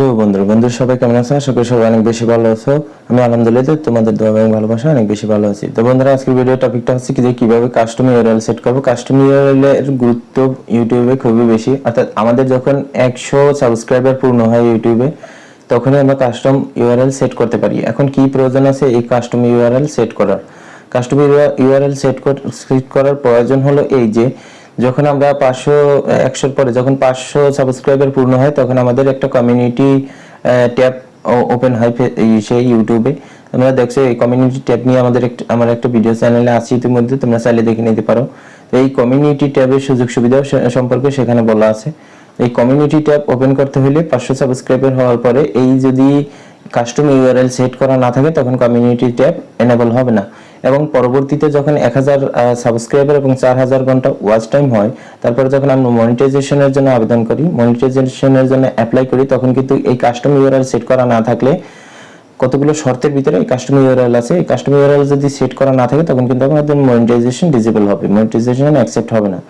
Hello বন্ধুরা বন্ধুরা সবাই কেমন আছো আশা করি সবাই অনেক বেশি ভালো আছো। আমি আলহামদুলিল্লাহ তোমাদের দোয়া এবং ভালোবাসা অনেক বেশি ভালো আছি। তো বন্ধুরা, আজকের ভিডিও টপিকটা হচ্ছে কি যে কীভাবে কাস্টম ইউআরএল সেট করব। কাস্টম ইউআরএল এর গুরুত্ব ইউটিউবে খুবই বেশি। অর্থাৎ আমাদের যখন একশো সাবস্ক্রাইবার পূর্ণ হয় ইউটিউবে তখনই আমরা কাস্টম ইউআরএল সেট করতে পারি। এখন কি প্রয়োজন আছে এই কাস্টম ইউআরএল সেট করার? কাস্টম ইউআরএল সেট সেট করার প্রয়োজন হলো এই যে যখন আমরা পাঁচশো, একশোর পরে যখন পাঁচশো সাবস্ক্রাইবার পূর্ণ হয়, তখন আমাদের একটা কমিউনিটি ট্যাব ওপেন হয় সেই ইউটিউবে তোমরা দেখছ, এই কমিউনিটি ট্যাব নিয়ে আমাদের একটা আমার একটা ভিডিও চ্যানেলে আছে ইতিমধ্যে, তোমরা চাইলে দেখে নিতে পারো। তো এই কমিউনিটি ট্যাবের সুযোগ সুবিধা সম্পর্কে সেখানে বলা আছে। এই কমিউনিটি ট্যাব ওপেন করতে হলে পাঁচশো সাবস্ক্রাইবার হওয়ার পরে এই যদি কাস্টম ইউআরএল সেট করা না থাকে, তখন কমিউনিটি ট্যাব এনেবল হবে না। এবং পরবর্তীতে যখন এক হাজার সাবস্ক্রাইবার এবং চার হাজার ঘণ্টা ওয়াচ টাইম হয়, তারপরে যখন আমরা মনিটাইজেশনের জন্য আবেদন করি মনিটাইজেশনের জন্য অ্যাপ্লাই করি, তখন কিন্তু এই কাস্টম ইউআরএল সেট করা না থাকলে কতগুলো শর্তের ভিতরে এই কাস্টম ইউআরএল আছে? এই কাস্টম ইউআরএল যদি সেট করা না থাকে, তখন কিন্তু আমাদের মনিটাইজেশন ডিজেবল হবে মনিটাইজেশন অ্যাকসেপ্ট হবে না।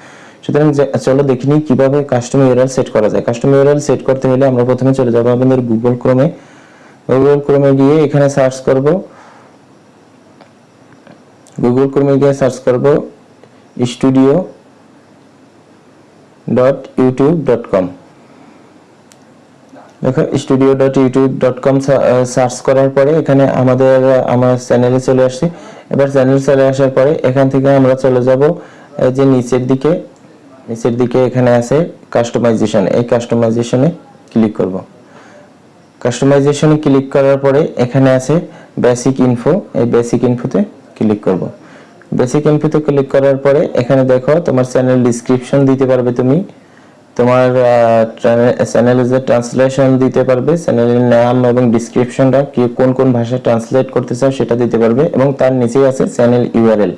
সুতরাং চলো দেখি নিই কীভাবে কাস্টম ইউআরএল সেট করা যায়। কাস্টম ইউআরএল সেট করতে হলে আমরা প্রথমে চলে যাব আমাদের গুগল ক্রোমে গুগল ক্রোমে গিয়ে এখানে সার্চ করব। গুগল ক্রোমে গিয়ে সার্চ করব studio dot YouTube dot com দেখো studio dot YouTube dot com search করার পরে এখানে আমাদের, আমার চ্যানেলে চলে আসছি। এবার চ্যানেল চলে আসার পরে এখান থেকে আমরা চলে যাব এই যে নিচের দিকে নিচের দিকে এখানে আছে কাস্টমাইজেশন এই কাস্টমাইজেশনে ক্লিক করব। কাস্টমাইজেশনে ক্লিক করার পরে এখানে আছে বেসিক ইনফো এই বেসিক ইনফোতে ক্লিক করব। বেসিক ইনফোতে ক্লিক করার পরে, এখানে দেখো তোমার চ্যানেল ডিসক্রিপশন দিতে পারবে তুমি। তোমার চ্যানেলে যে ট্রান্সলেশন দিতে পারবে চ্যানেলের নাম এবং ডিসক্রিপশনটা কি কোন কোন ভাষায় ট্রান্সলেট করতে চাও সেটা দিতে পারবে এবং তার নিচেই আছে চ্যানেল ইউআরএল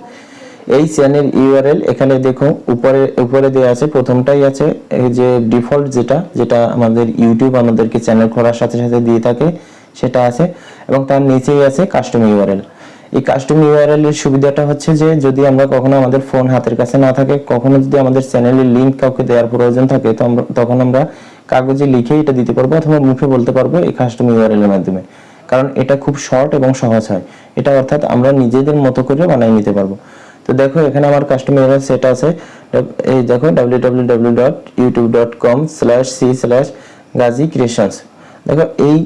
এই চ্যানেল ইউআরএল এখানে দেখো, উপরে উপরে দেওয়া আছে, প্রথমটাই আছে, এই যে ডিফল্ট যেটা যেটা আমাদের ইউটিউব আমাদেরকে চ্যানেল খোলার সাথে সাথে দিয়ে থাকে, সেটা আছে এবং তার নিচেই আছে কাস্টম ইউআরএল এই কাস্টম ইউআরএল এর সুবিধাটা হচ্ছে যে, যদি আমরা কখনো আমাদের ফোন হাতের কাছে না থাকে, কখনো যদি আমাদের চ্যানেলের লিংক কাউকে দেওয়ার প্রয়োজন থাকে, তো তখন আমরা কাগজে লিখে এটা দিতে পারব অথবা মুখে বলতে পারব এই কাস্টম ইউআরএল এর মাধ্যমে। কারণ এটা খুব শর্ট এবং সহজ হয়। এটা অর্থাৎ আমরা নিজেদের মতো করে বানিয়ে নিতে পারব। তো দেখো, এখানে আমার কাস্টম ইউআরএল সেট আছে। এই দেখো, www.youtube.com slash C slash Gazi creations দেখো, এই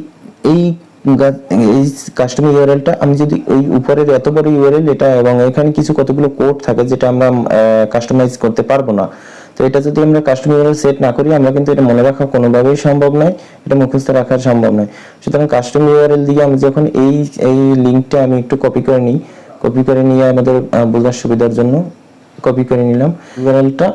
এই এই কাস্টম ইউআরএলটা আমি যদি ওই উপরের এত বড় ইউআরএল এটা এবং এখানে কিছু কতগুলো কোড থাকে যেটা আমরা কাস্টমাইজ করতে পারব না। তো এটা যদি আমরা কাস্টম ইউআরএল সেট না করি, আমরা কিন্তু এটা মনে রাখা কোনোভাবেই সম্ভব নয়, এটা মুখস্থ রাখা সম্ভব নয়। সুতরাং কাস্টম ইউআরএল দিয়ে আমি যখন এই এই লিঙ্কটা আমি একটু কপি করে নিই কপি করে নিয়ে আমাদের বোঝার সুবিধার জন্য কপি করে নিলাম। ইউআরএলটা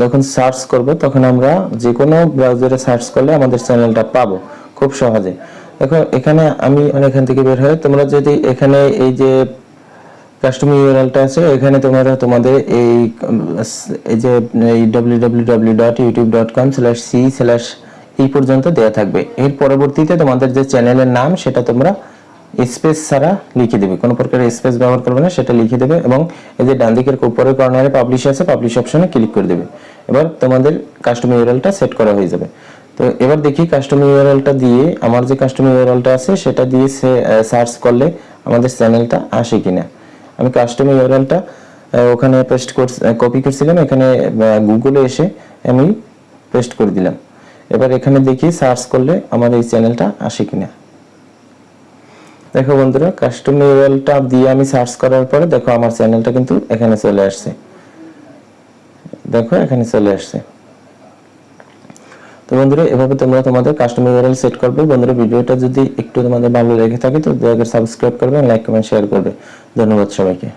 যখন সার্চ করব, তখন আমরা যে কোনো ব্রাউজারে সার্চ করলে আমাদের চ্যানেলটা পাবো খুব সহজে। দেখো এখানে আমি মানে এখান থেকে বের হয় তোমরা যদি এখানে এই যে কাস্টম ইউআরএলটা আছে, এখানে তোমরা তোমাদের এই এই যে এই www.youtube.com/c/ এই পর্যন্ত দেয়া থাকবে। এর পরবর্তীতে তোমাদের যে চ্যানেলের নাম, সেটা তোমরা স্পেস ছাড়া লিখে দেবে। কোনো প্রকার স্পেস ব্যবহার করবে না, সেটা লিখে দেবে এবং এই যে ডান দিকের উপরের কর্নারে পাবলিশ আছে পাবলিশ অপশনে ক্লিক করে দেবে। এবার তোমাদের কাস্টম ইউআরএলটা সেট করা হয়ে যাবে। তো এবার দেখি কাস্টম ইউআরএলটা দিয়ে আমার যে কাস্টম ইউআরএলটা আছে, সেটা দিয়ে সার্চ করলে আমাদের চ্যানেলটা আসে কিনা। আমি কাস্টম ইউআরএলটা ওখানে পেস্ট কপি করছিলাম, এখানে গুগলে এসে আমি পেস্ট করে দিলাম। এবার এখানে দেখি সার্চ করলে আমার এই চ্যানেলটা আসে কিনা। দেখো বন্ধুরা কাস্টম ইউআরএলটা দিয়ে আমি সার্চ করার পরে দেখো আমার চ্যানেলটা কিন্তু এখানে চলে আসছে। দেখো এখানে চলে আসছে। তো বন্ধুরা, এভাবে তোমরা তোমাদের কাস্টমার ইউআরএল সেট করবে। বন্ধুরা, ভিডিওটা যদি একটু তোমাদের ভালো লেগে থাকে, তো দয়া করে সাবস্ক্রাইব করবে লাইক কমেন্ট শেয়ার করবে। ধন্যবাদ সবাইকে।